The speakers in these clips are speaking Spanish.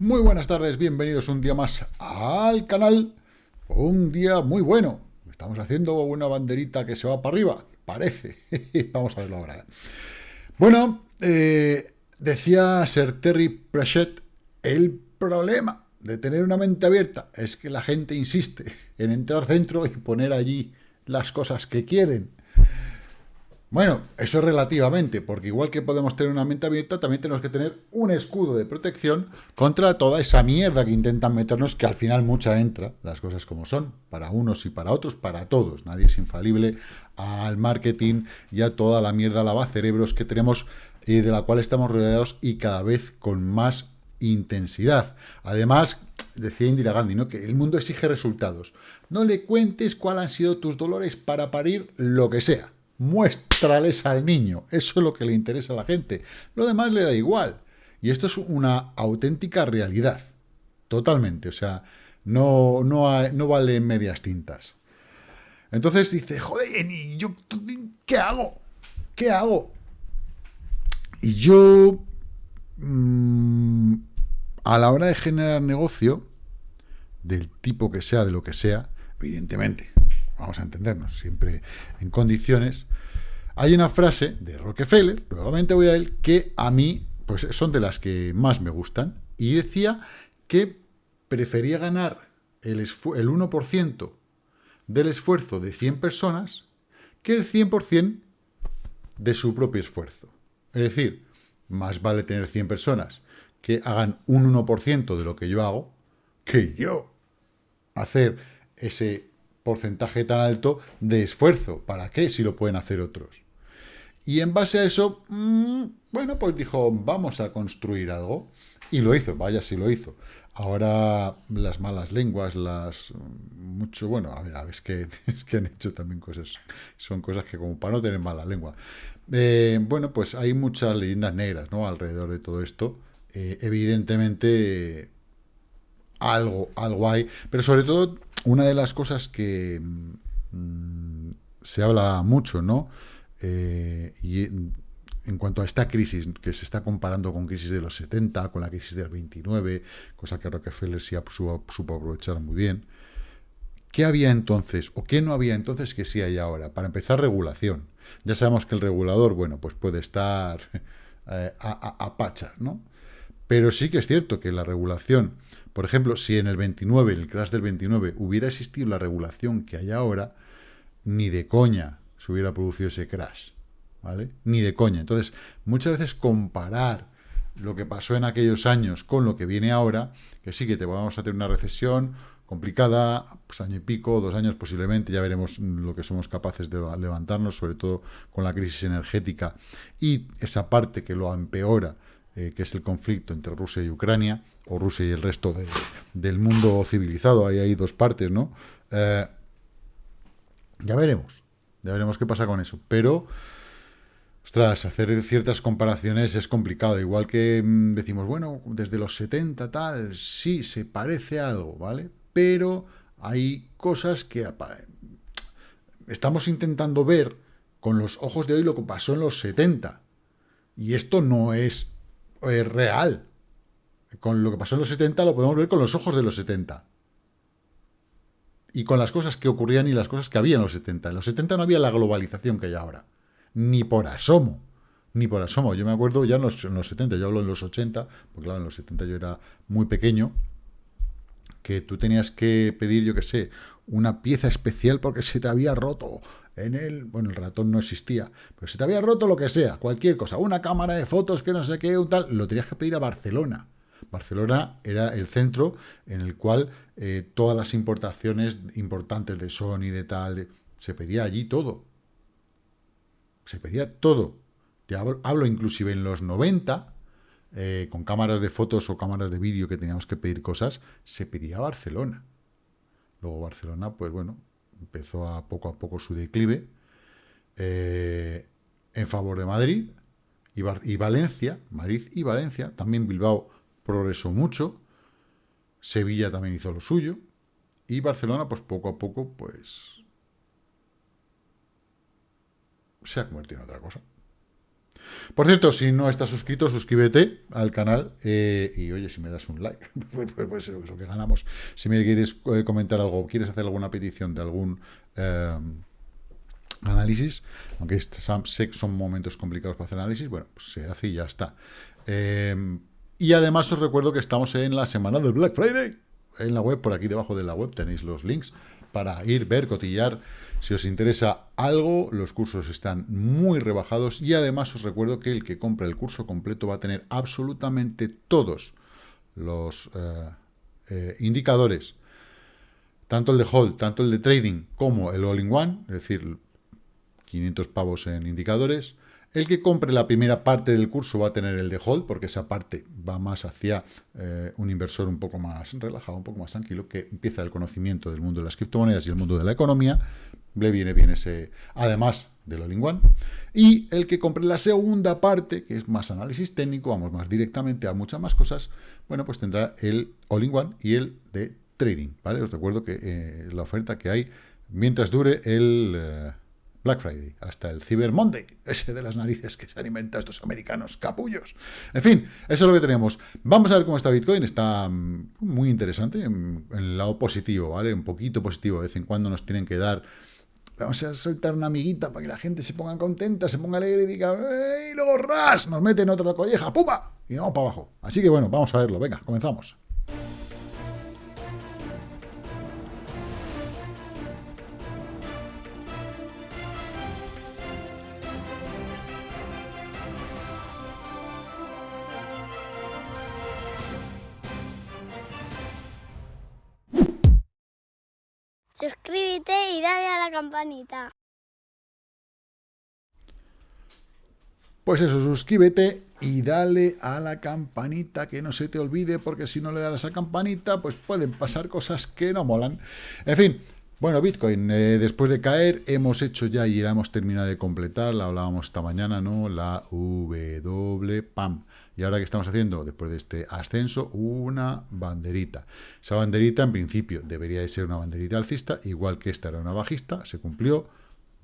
Muy buenas tardes, bienvenidos un día más al canal. Un día muy bueno. Estamos haciendo una banderita que se va para arriba, parece. Vamos a verlo ahora. Bueno, eh, decía Sir Terry Pratchett, el problema de tener una mente abierta es que la gente insiste en entrar dentro y poner allí las cosas que quieren. Bueno, eso es relativamente, porque igual que podemos tener una mente abierta, también tenemos que tener un escudo de protección contra toda esa mierda que intentan meternos, que al final mucha entra, las cosas como son, para unos y para otros, para todos. Nadie es infalible al marketing y a toda la mierda lavacerebros que tenemos y de la cual estamos rodeados y cada vez con más intensidad. Además, decía Indira Gandhi, ¿no? que el mundo exige resultados. No le cuentes cuáles han sido tus dolores para parir lo que sea. Muéstrales al niño. Eso es lo que le interesa a la gente. Lo demás le da igual. Y esto es una auténtica realidad. Totalmente. O sea, no, no, no vale medias tintas. Entonces dice, joder, ¿y yo qué hago? ¿Qué hago? Y yo, mmm, a la hora de generar negocio, del tipo que sea, de lo que sea, evidentemente, vamos a entendernos, siempre en condiciones, hay una frase de Rockefeller, nuevamente voy a él, que a mí pues son de las que más me gustan, y decía que prefería ganar el, el 1% del esfuerzo de 100 personas que el 100% de su propio esfuerzo. Es decir, más vale tener 100 personas que hagan un 1% de lo que yo hago, que yo hacer ese porcentaje tan alto de esfuerzo. ¿Para qué si lo pueden hacer otros? Y en base a eso, mmm, bueno, pues dijo, vamos a construir algo. Y lo hizo, vaya si lo hizo. Ahora las malas lenguas, las mucho, bueno, a ver, a ver es, que, es que han hecho también cosas, son cosas que como para no tener mala lengua. Eh, bueno, pues hay muchas leyendas negras, ¿no? Alrededor de todo esto. Eh, evidentemente algo, algo hay, pero sobre todo una de las cosas que mm, se habla mucho, ¿no? Eh, y en cuanto a esta crisis, que se está comparando con crisis de los 70, con la crisis del 29, cosa que Rockefeller sí supo, supo aprovechar muy bien, ¿qué había entonces, o qué no había entonces que sí hay ahora? Para empezar, regulación. Ya sabemos que el regulador, bueno, pues puede estar eh, a, a, a pacha, ¿no? Pero sí que es cierto que la regulación, por ejemplo, si en el 29, en el crash del 29, hubiera existido la regulación que hay ahora, ni de coña se hubiera producido ese crash, ¿vale? Ni de coña. Entonces, muchas veces comparar lo que pasó en aquellos años con lo que viene ahora, que sí que te vamos a tener una recesión complicada, pues año y pico, dos años posiblemente, ya veremos lo que somos capaces de levantarnos, sobre todo con la crisis energética y esa parte que lo empeora, eh, que es el conflicto entre Rusia y Ucrania, o Rusia y el resto de, del mundo civilizado, ahí hay dos partes, ¿no? Eh, ya veremos, ya veremos qué pasa con eso, pero, ostras, hacer ciertas comparaciones es complicado, igual que mmm, decimos, bueno, desde los 70 tal, sí, se parece algo, ¿vale? Pero hay cosas que estamos intentando ver con los ojos de hoy lo que pasó en los 70, y esto no es es real. Con lo que pasó en los 70 lo podemos ver con los ojos de los 70. Y con las cosas que ocurrían y las cosas que había en los 70. En los 70 no había la globalización que hay ahora. Ni por asomo. Ni por asomo. Yo me acuerdo ya en los, en los 70, yo hablo en los 80, porque claro, en los 70 yo era muy pequeño, que tú tenías que pedir, yo qué sé, una pieza especial porque se te había roto en el... Bueno, el ratón no existía, pero se te había roto lo que sea, cualquier cosa, una cámara de fotos que no sé qué, un tal, lo tenías que pedir a Barcelona. Barcelona era el centro en el cual eh, todas las importaciones importantes de Sony, de tal, se pedía allí todo. Se pedía todo. Te hablo, hablo inclusive en los 90, eh, con cámaras de fotos o cámaras de vídeo que teníamos que pedir cosas, se pedía Barcelona. Luego Barcelona, pues bueno, empezó a poco a poco su declive eh, en favor de Madrid y, y, Valencia, Madrid y Valencia, también Bilbao progresó mucho, Sevilla también hizo lo suyo, y Barcelona, pues poco a poco, pues se ha convertido en otra cosa. Por cierto, si no estás suscrito, suscríbete al canal eh, y oye, si me das un like, pues puede ser eso que ganamos. Si me quieres eh, comentar algo, quieres hacer alguna petición de algún eh, análisis, aunque sé que son momentos complicados para hacer análisis, bueno, pues se hace y ya está. y además os recuerdo que estamos en la semana del Black Friday. En la web, por aquí debajo de la web tenéis los links para ir, ver, cotillar si os interesa algo, los cursos están muy rebajados y además os recuerdo que el que compre el curso completo va a tener absolutamente todos los eh, eh, indicadores, tanto el de hold, tanto el de trading como el all-in-one, es decir, 500 pavos en indicadores, el que compre la primera parte del curso va a tener el de hold, porque esa parte va más hacia eh, un inversor un poco más relajado, un poco más tranquilo, que empieza el conocimiento del mundo de las criptomonedas y el mundo de la economía. Le viene bien ese, además del all-in-one. Y el que compre la segunda parte, que es más análisis técnico, vamos más directamente a muchas más cosas, bueno, pues tendrá el all-in-one y el de trading, ¿vale? Os recuerdo que eh, la oferta que hay mientras dure el... Eh, Black Friday, hasta el Cyber Monday, ese de las narices que se alimenta estos americanos capullos. En fin, eso es lo que tenemos. Vamos a ver cómo está Bitcoin, está mm, muy interesante en, el lado positivo, ¿vale? Un poquito positivo, de vez en cuando nos tienen que dar... Vamos a soltar una amiguita para que la gente se ponga contenta, se ponga alegre y diga, ¡Ey! luego ras! Nos meten otra colleja, ¡pumba! Y vamos para abajo. Así que bueno, vamos a verlo. Venga, comenzamos. Suscríbete y dale a la campanita. Pues eso, suscríbete y dale a la campanita, que no se te olvide, porque si no le das a campanita, pues pueden pasar cosas que no molan. En fin, bueno, Bitcoin, eh, después de caer, hemos hecho ya y ya hemos terminado de completar, la hablábamos esta mañana, ¿no? La W PAM. Y ahora que estamos haciendo, después de este ascenso, una banderita. Esa banderita, en principio, debería de ser una banderita alcista, igual que esta era una bajista, se cumplió,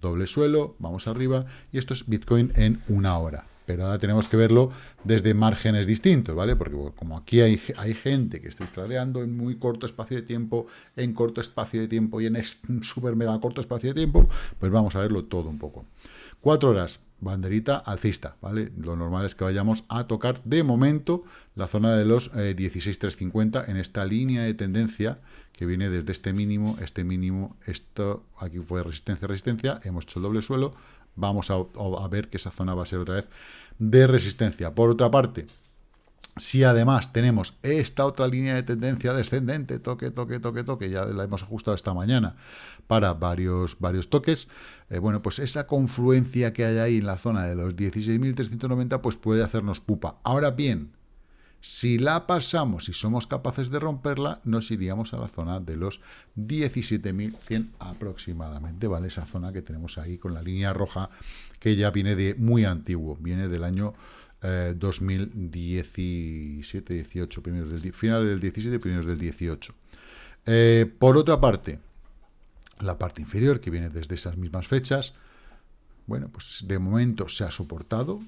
doble suelo, vamos arriba, y esto es Bitcoin en una hora. Pero ahora tenemos que verlo desde márgenes distintos, ¿vale? Porque como aquí hay, hay gente que está estradeando en muy corto espacio de tiempo, en corto espacio de tiempo y en súper mega corto espacio de tiempo, pues vamos a verlo todo un poco. Cuatro horas, banderita alcista, ¿vale? Lo normal es que vayamos a tocar de momento la zona de los 16.350 eh, en esta línea de tendencia que viene desde este mínimo, este mínimo, esto aquí fue resistencia, resistencia, hemos hecho el doble suelo, vamos a, ver que esa zona va a ser otra vez de resistencia. Por otra parte, si además tenemos esta otra línea de tendencia descendente, toque, toque, toque, toque, ya la hemos ajustado esta mañana para varios, varios toques, eh, bueno, pues esa confluencia que hay ahí en la zona de los 16.390, pues puede hacernos pupa. Ahora bien, si la pasamos y somos capaces de romperla, nos iríamos a la zona de los 17.100 aproximadamente, ¿vale? Esa zona que tenemos ahí con la línea roja que ya viene de muy antiguo, viene del año 2017, 18, primeros del, finales del 17, primeros del 18. Eh, por otra parte, la parte inferior, que viene desde esas mismas fechas, bueno, pues de momento se ha soportado.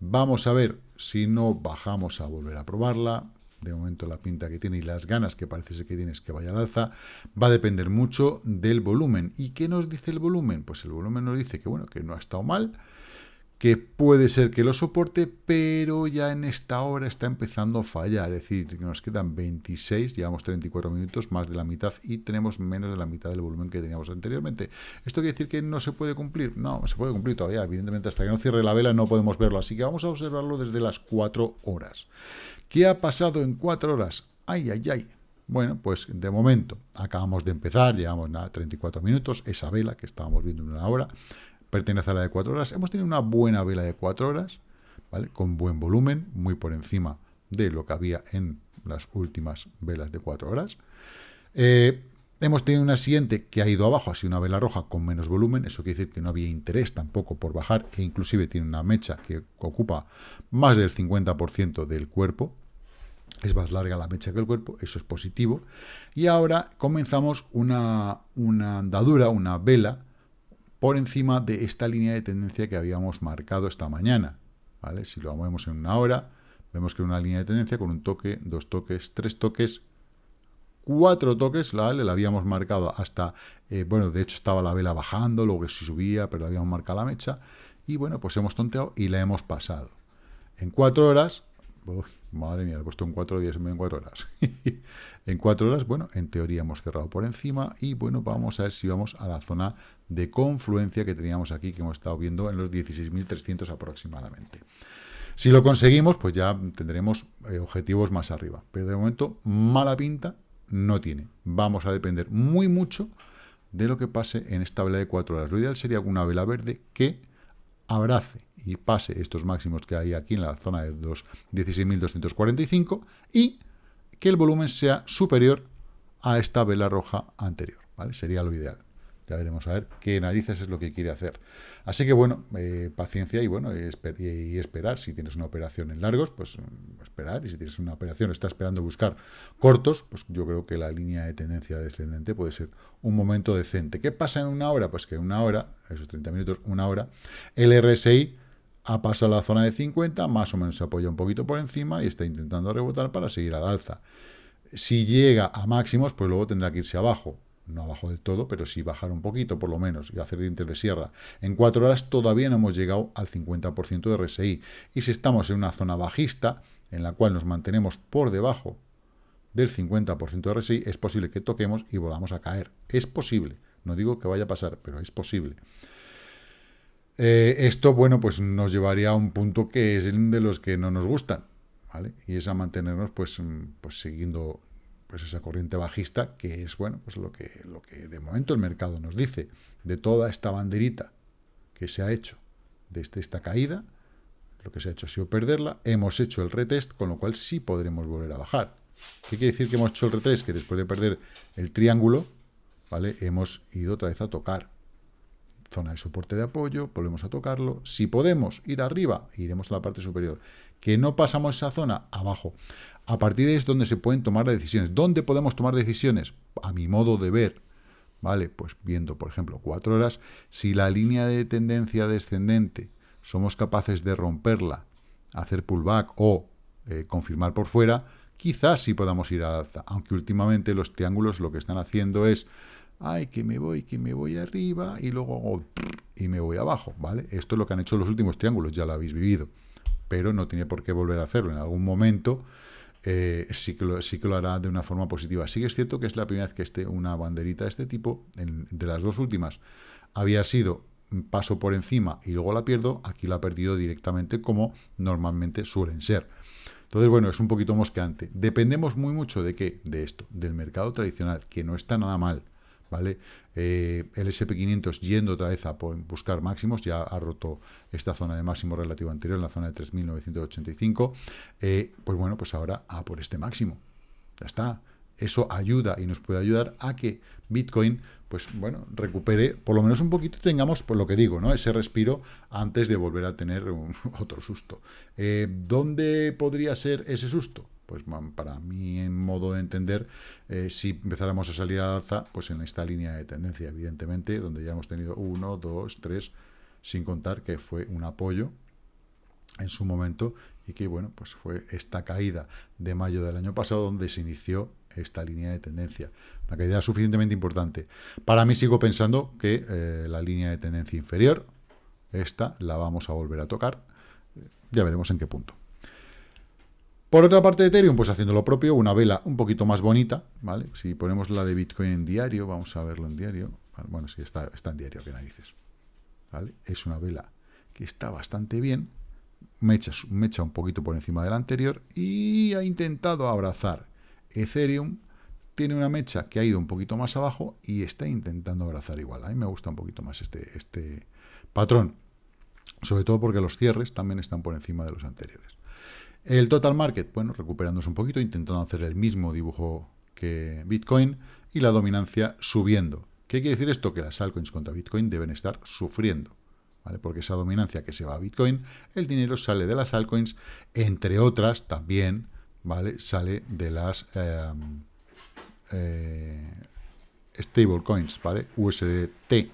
Vamos a ver si no bajamos a volver a probarla. De momento la pinta que tiene y las ganas que parece que tienes que vaya al alza, va a depender mucho del volumen. ¿Y qué nos dice el volumen? Pues el volumen nos dice que, bueno, que no ha estado mal, que puede ser que lo soporte, pero ya en esta hora está empezando a fallar, es decir, nos quedan 26, llevamos 34 minutos, más de la mitad, y tenemos menos de la mitad del volumen que teníamos anteriormente. ¿Esto quiere decir que no se puede cumplir? No, se puede cumplir todavía, evidentemente hasta que no cierre la vela no podemos verlo, así que vamos a observarlo desde las 4 horas. ¿Qué ha pasado en 4 horas? ¡Ay, ay, ay! Bueno, pues de momento acabamos de empezar, llevamos nada, 34 minutos, esa vela que estábamos viendo en una hora, pertenece a la de 4 horas. Hemos tenido una buena vela de 4 horas. Con buen volumen, muy por encima de lo que había en las últimas velas de 4 horas. Eh, hemos tenido una siguiente que ha ido abajo, sido una vela roja con menos volumen, eso quiere decir que no había interés tampoco por bajar, e inclusive tiene una mecha que ocupa más del 50% del cuerpo, es más larga la mecha que el cuerpo, eso es positivo, y ahora comenzamos una, una andadura, una vela, por encima de esta línea de tendencia que habíamos marcado esta mañana. ¿vale? Si lo movemos en una hora, vemos que una línea de tendencia con un toque, dos toques, tres toques, cuatro toques, ¿vale? La habíamos marcado hasta, eh, bueno, de hecho estaba la vela bajando, luego que si subía, pero habíamos marcado la mecha, y bueno, pues hemos tonteado y la hemos pasado. En cuatro horas, madre mía, he puesto en cuatro días en cuatro horas. en cuatro horas, bueno, en teoría hemos cerrado por encima y bueno, vamos a ver si vamos a la zona de confluencia que teníamos aquí, que hemos estado viendo en los 16.300 aproximadamente. Si lo conseguimos, pues ya tendremos eh, objetivos más arriba. Pero de momento, mala pinta no tiene. Vamos a depender muy mucho de lo que pase en esta vela de cuatro horas. Lo ideal sería una vela verde que abrace y pase estos máximos que hay aquí en la zona de los 16.245 y que el volumen sea superior a esta vela roja anterior, ¿vale? Sería lo ideal. Ya veremos a ver qué narices es lo que quiere hacer. Así que bueno, eh, paciencia y bueno, esperar. Si tienes una operación en largos, pues mm, esperar. Y si tienes una operación, está esperando buscar cortos, pues yo creo que la línea de tendencia descendente puede ser un momento decente. ¿Qué pasa en una hora? Pues que en una hora, esos 30 minutos, una hora, el RSI ha pasado la zona de 50, más o menos se apoya un poquito por encima y está intentando rebotar para seguir al alza. Si llega a máximos, pues luego tendrá que irse abajo no abajo del todo, pero sí bajar un poquito por lo menos y hacer dientes de sierra. En cuatro horas todavía no hemos llegado al 50% de RSI. Y si estamos en una zona bajista, en la cual nos mantenemos por debajo del 50% de RSI, es posible que toquemos y volvamos a caer. Es posible. No digo que vaya a pasar, pero es posible. Eh, esto, bueno, pues nos llevaría a un punto que es de los que no nos gustan, ¿vale? Y es a mantenernos, pues, mm, pues siguiendo pues esa corriente bajista, que es bueno, pues lo que, lo que de momento el mercado nos dice, de toda esta banderita que se ha hecho desde esta caída, lo que se ha hecho ha sido perderla, hemos hecho el retest, con lo cual sí podremos volver a bajar. ¿Qué quiere decir que hemos hecho el retest? Que después de perder el triángulo, ¿vale? Hemos ido otra vez a tocar. Zona de soporte de apoyo, volvemos a tocarlo. Si podemos ir arriba, iremos a la parte superior. Que no pasamos esa zona, abajo. A partir de ahí es donde se pueden tomar decisiones. ¿Dónde podemos tomar decisiones? A mi modo de ver, ¿vale? Pues viendo, por ejemplo, cuatro horas, si la línea de tendencia descendente somos capaces de romperla, hacer pullback o eh, confirmar por fuera, quizás sí podamos ir al alza, aunque últimamente los triángulos lo que están haciendo es, ay, que me voy, que me voy arriba y luego y me voy abajo, ¿vale? Esto es lo que han hecho los últimos triángulos, ya lo habéis vivido, pero no tiene por qué volver a hacerlo. En algún momento eh, sí, que lo, sí que lo hará de una forma positiva. Sí que es cierto que es la primera vez que esté una banderita de este tipo, de las dos últimas, había sido paso por encima y luego la pierdo, aquí la ha perdido directamente como normalmente suelen ser. Entonces, bueno, es un poquito mosqueante. Dependemos muy mucho de qué? De esto, del mercado tradicional, que no está nada mal. ¿vale? Eh, el SP500 yendo otra vez a buscar máximos, ya ha roto esta zona de máximo relativo anterior, en la zona de 3.985, eh, pues bueno, pues ahora a por este máximo. Ya está. Eso ayuda y nos puede ayudar a que Bitcoin, pues bueno, recupere por lo menos un poquito, tengamos, por lo que digo, ¿no? Ese respiro antes de volver a tener otro susto. Eh, ¿Dónde podría ser ese susto? Pues para mí, en modo de entender, eh, si empezáramos a salir al alza, pues en esta línea de tendencia, evidentemente, donde ya hemos tenido uno, dos, tres, sin contar que fue un apoyo en su momento y que, bueno, pues fue esta caída de mayo del año pasado donde se inició esta línea de tendencia. Una caída suficientemente importante. Para mí sigo pensando que eh, la línea de tendencia inferior, esta, la vamos a volver a tocar. Ya veremos en qué punto. Por otra parte Ethereum, pues haciendo lo propio, una vela un poquito más bonita, ¿vale? Si ponemos la de Bitcoin en diario, vamos a verlo en diario. Bueno, sí, está, está en diario, que narices. ¿Vale? Es una vela que está bastante bien, mecha, mecha un poquito por encima de la anterior y ha intentado abrazar Ethereum. Tiene una mecha que ha ido un poquito más abajo y está intentando abrazar igual. A mí me gusta un poquito más este, este patrón, sobre todo porque los cierres también están por encima de los anteriores. El total market, bueno, recuperándose un poquito, intentando hacer el mismo dibujo que Bitcoin y la dominancia subiendo. ¿Qué quiere decir esto? Que las altcoins contra Bitcoin deben estar sufriendo, ¿vale? Porque esa dominancia que se va a Bitcoin, el dinero sale de las altcoins, entre otras también, ¿vale? Sale de las em, eh, stablecoins, ¿vale? USDT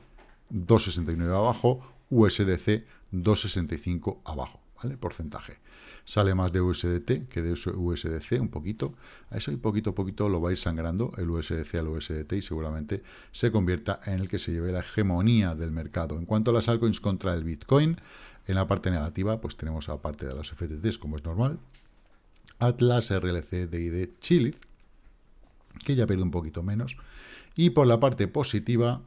269 abajo, USDC 265 abajo. ¿vale? Porcentaje. Sale más de USDT que de USDC, un poquito. A eso y poquito a poquito lo va a ir sangrando el USDC al USDT y seguramente se convierta en el que se lleve la hegemonía del mercado. En cuanto a las altcoins contra el Bitcoin, en la parte negativa, pues tenemos aparte de los FTTs, como es normal, Atlas, RLC, DID, Chiliz, que ya pierde un poquito menos. Y por la parte positiva,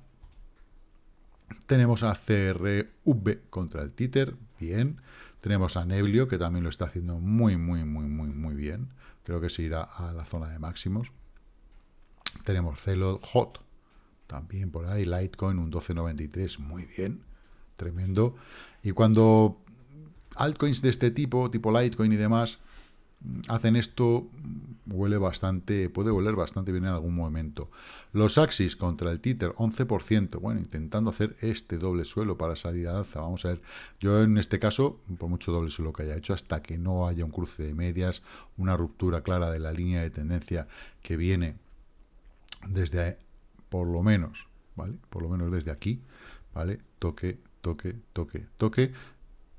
tenemos a CRV contra el Titer, bien. Tenemos a Neblio, que también lo está haciendo muy, muy, muy, muy, muy bien. Creo que se irá a la zona de máximos. Tenemos Celo Hot, también por ahí. Litecoin, un 12.93, muy bien. Tremendo. Y cuando altcoins de este tipo, tipo Litecoin y demás, hacen esto, huele bastante, puede oler bastante bien en algún momento. Los Axis contra el Tether, 11%, bueno, intentando hacer este doble suelo para salir a alza, vamos a ver, yo en este caso, por mucho doble suelo que haya hecho, hasta que no haya un cruce de medias, una ruptura clara de la línea de tendencia que viene desde, por lo menos, ¿vale? Por lo menos desde aquí, ¿vale? Toque, toque, toque, toque,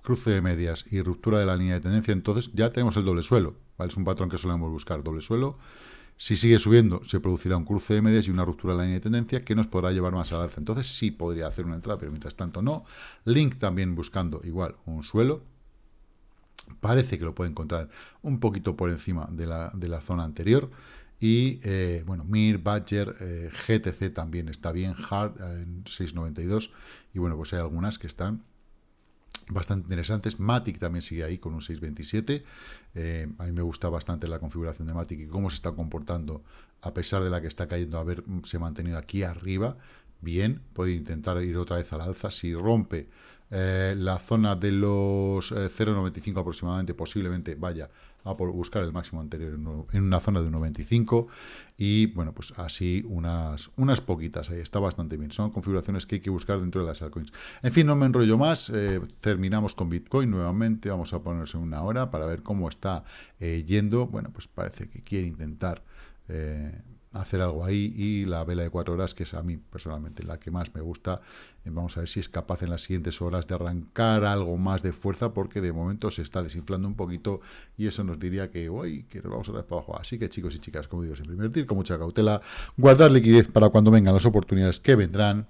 cruce de medias y ruptura de la línea de tendencia, entonces ya tenemos el doble suelo. ¿Vale? Es un patrón que solemos buscar, doble suelo. Si sigue subiendo, se producirá un cruce de medias y una ruptura de la línea de tendencia que nos podrá llevar más al alza. Entonces sí podría hacer una entrada, pero mientras tanto no. Link también buscando igual un suelo. Parece que lo puede encontrar un poquito por encima de la, de la zona anterior. Y eh, bueno, Mir, Badger, eh, GTC también está bien, Hard en 6.92. Y bueno, pues hay algunas que están bastante interesantes. Matic también sigue ahí con un 627. Eh, a mí me gusta bastante la configuración de Matic y cómo se está comportando a pesar de la que está cayendo, haberse mantenido aquí arriba. Bien, puede intentar ir otra vez al alza. Si rompe eh, la zona de los 0,95 eh, aproximadamente, posiblemente vaya a por buscar el máximo anterior en una zona de 1,25 y bueno, pues así unas, unas poquitas, ahí está bastante bien. Son configuraciones que hay que buscar dentro de las altcoins. En fin, no me enrollo más, eh, terminamos con Bitcoin nuevamente, vamos a ponernos en una hora para ver cómo está yendo. Bueno, pues parece que quiere intentar... Hacer algo ahí y la vela de cuatro horas, que es a mí personalmente la que más me gusta. Eh, vamos a ver si es capaz en las siguientes horas de arrancar algo más de fuerza, porque de momento se está desinflando un poquito y eso nos diría que hoy que nos vamos a dar para abajo. Así que chicos y chicas, como digo, siempre invertir con mucha cautela, guardar liquidez para cuando vengan las oportunidades que vendrán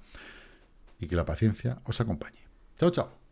y que la paciencia os acompañe. Chao, chao.